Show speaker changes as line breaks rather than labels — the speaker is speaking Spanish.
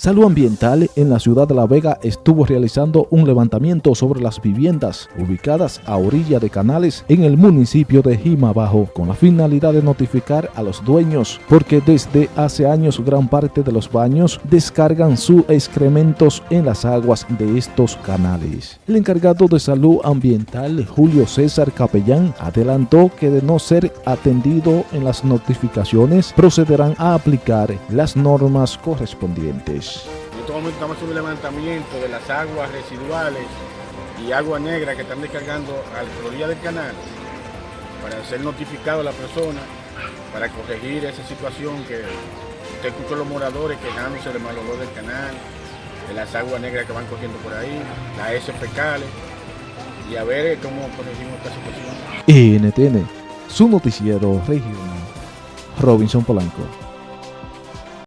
Salud Ambiental en la ciudad de La Vega estuvo realizando un levantamiento sobre las viviendas ubicadas a orilla de canales en el municipio de Jimabajo con la finalidad de notificar a los dueños porque desde hace años gran parte de los baños descargan sus excrementos en las aguas de estos canales. El encargado de Salud Ambiental Julio César Capellán adelantó que de no ser atendido en las notificaciones procederán a aplicar las normas correspondientes.
En este momento estamos haciendo un levantamiento de las aguas residuales y agua negra que están descargando a la orilla del canal para ser notificado a la persona para corregir esa situación que usted escuchó los moradores quejándose del mal olor del canal, de las aguas negras que van corriendo por ahí, las heces fecales y a ver cómo corregimos esta situación.
NTN, su noticiero regional, Robinson Polanco.